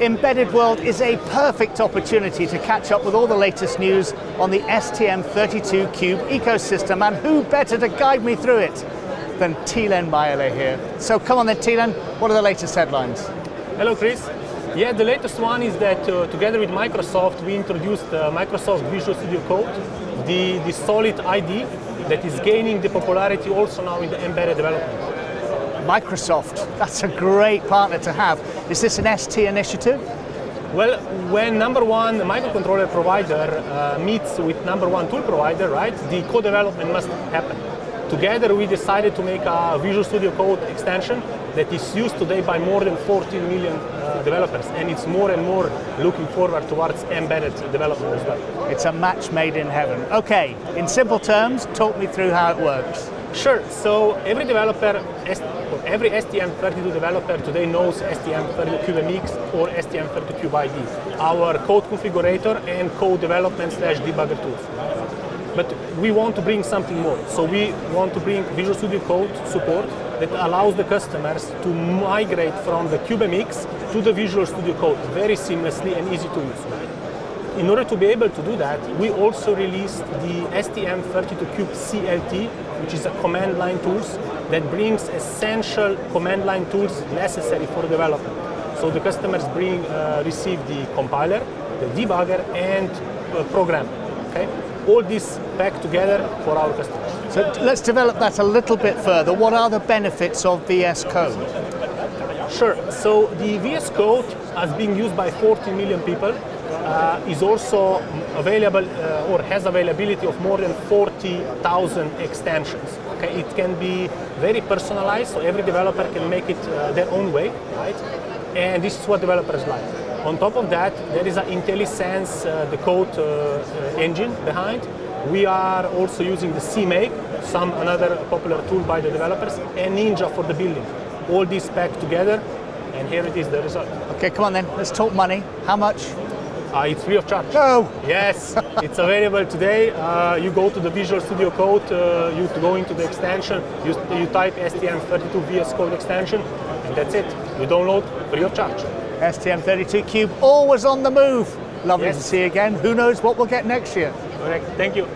Embedded World is a perfect opportunity to catch up with all the latest news on the STM32 Cube ecosystem, and who better to guide me through it than Tilen Majerle here. So come on then, Tilen, what are the latest headlines? Hello, Chris. Yeah, the latest one is that uh, together with Microsoft, we introduced uh, Microsoft Visual Studio Code, the, the solid ID that is gaining the popularity also now in the embedded development. Microsoft, that's a great partner to have. Is this an ST initiative? Well, when number one microcontroller provider uh, meets with number one tool provider, right, the co-development must happen. Together we decided to make a Visual Studio Code extension that is used today by more than 14 million uh, developers and it's more and more looking forward towards embedded development as well. It's a match made in heaven. Okay, in simple terms, talk me through how it works. Sure, so every developer, every STM32 developer today knows STM32CubeMX or STM32CubeIDE, our code configurator and code development slash debugger tools. But we want to bring something more. So we want to bring Visual Studio Code support that allows the customers to migrate from the CubeMX to the Visual Studio Code very seamlessly and easy to use. In order to be able to do that, we also released the STM32Cube CLT, which is a command line tools that brings essential command line tools necessary for development. So the customers bring, uh, receive the compiler, the debugger, and uh, program. Okay? all this back together for our customers. So let's develop that a little bit further. What are the benefits of VS Code? Sure. So the VS Code has been used by 40 million people. Uh, is also available uh, or has availability of more than 40,000 extensions. Okay, it can be very personalized, so every developer can make it uh, their own way, right? And this is what developers like. On top of that, there is an IntelliSense, uh, the code uh, uh, engine behind. We are also using the CMake, some another popular tool by the developers, and Ninja for the building. All these packed together, and here it is, the result. Okay, come on then, let's talk money. How much? Uh, it's free of charge. Oh! Yes, it's available today. Uh, you go to the Visual Studio Code, uh, you go into the extension, you, you type STM32 VS Code extension, and that's it. You download free of charge. STM32 Cube, always on the move. Lovely yes. to see you again. Who knows what we'll get next year. Correct. Thank you.